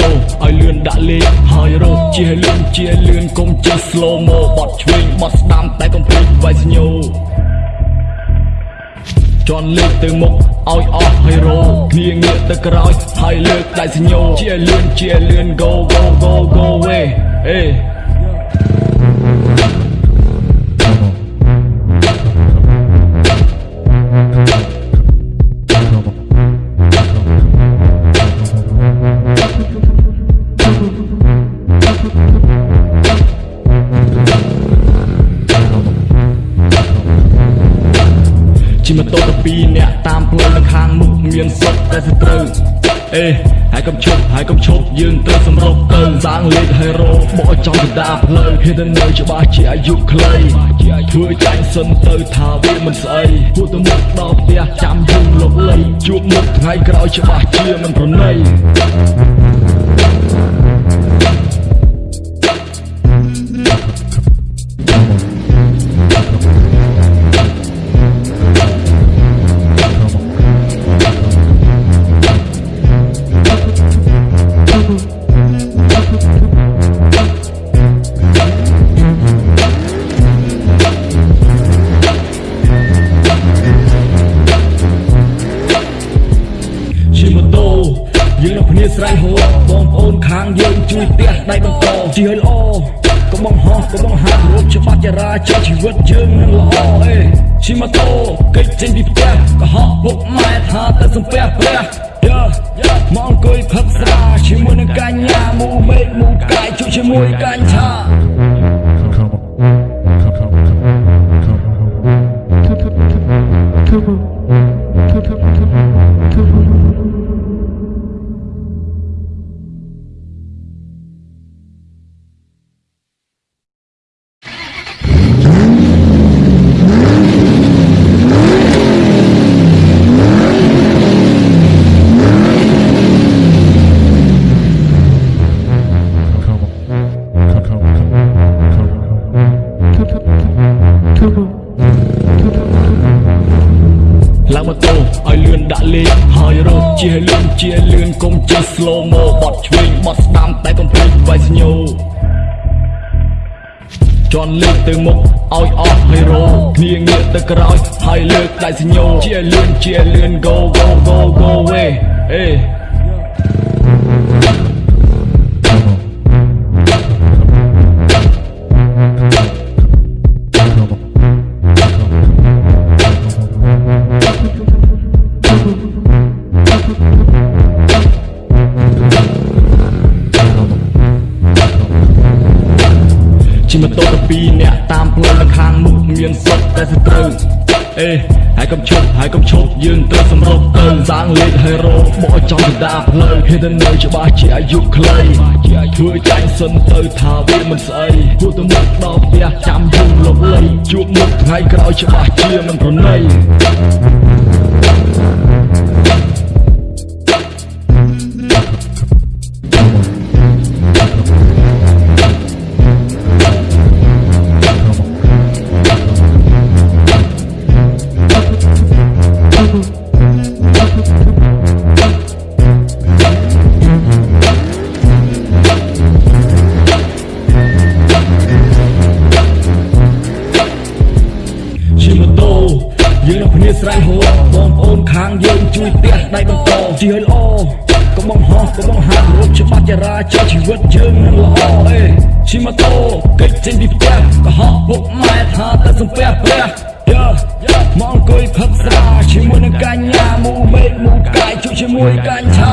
តូឲ្យលឿនដាក់លេខហើយរត់ជាលឿនជាលឿនកុំជិះ slow mo បត់ឆ្វេងបត់ស្ដាំតែកុំភ្លេចវាយស្ញូជន់លើកទៅមុខឲ្យអស់ហើយរោគ្នាងាកទៅក្រោយហើយលើកដៃសញ្ញោជាលឿនជាលឿន go go go go way អេ ជិះម៉ូតូទៅពីរអ្នកតាមផ្លូវនៅខាងមុខមានសុទ្ធតែសត្រូវអេហើយកុំឈប់ហើយកុំឈប់យើងត្រូវសម្រុកទៅសាងលេខហើយរោបកចំកណ្ដាលផ្លូវហេតុនៅច្បាស់ជាអាយុខ្លីធ្វើចាញ់សិនទៅថាវាមិនស្អីគួរទៅមុខដល់ផ្ទះចាំយូរលុកលៃជួបមុខថ្ងៃក្រោយច្បាស់ជាមិនប្រណី ស្រែហួរបងប្អូនខាងយើងជួយផ្ទះដៃបន្តជិះឲ្យល្អកុំបង្ហោះកុំបង្ហាត់រត់ច្បាប់ចរាចរណ៍ជីវិតយើងនឹងល្អអេជិះម៉ូតូកិច្ចចេញពីផ្ទះកុហកពុកម៉ែថាទៅសំពះព្រះយ៉ាមកអង្គុយផឹកស្រាជាមួយនឹងកញ្ញាមូមេឃមូកាយជួយជាមួយកញ្ឆាឡើង ម៉ូតូឲ្យលឿនដាក់លេខហើយរត់ជាលឿនជាលឿនកុំជិះ slow mo បត់ឆ្វេងបត់ស្ដាំតែកុំភ្លេចវាយស្ញូជន់លើកទៅមុខឲ្យអស់ហើយរោគ្នាងាកទៅក្រោយហើយលើកដៃសញ្ញោជាលឿនជាលឿន go go go go way អេ តាមផ្លូវនៅខាងមុខមានសុទ្ធតែសត្រូវអេហើយកុំឈប់ហើយកុំឈប់យើងត្រូវសម្រុកទៅសាងលេខហើយរោបកចំកណ្ដាលផ្លូវហេតុនៅច្បាស់ជាអាយុខ្លីធ្វើចាញ់សិនទៅថាវាមិនស្អីគួរទៅមុខដល់ផ្ទះចាំយូរលុកលៃជួបមុខថ្ងៃក្រោយច្បាស់ជាមិនប្រណី ស្រែហួរបងប្អូនខាងយើងជួយផ្ទះដៃបន្តជិះឲ្យល្អកុំបង្ហោះកុំបង្ហាត់រត់ច្បាប់ចរាចរណ៍ជីវិតយើងនឹងល្អអេជិះម៉ូតូកិច្ចចេញពីផ្ទះកុហកពុកម៉ែថាទៅសំពះព្រះយ៉ាមកអង្គុយផឹកស្រាជាមួយនឹងកញ្ញាមូមេឃមូកាយជួយជាមួយកញ្ឆា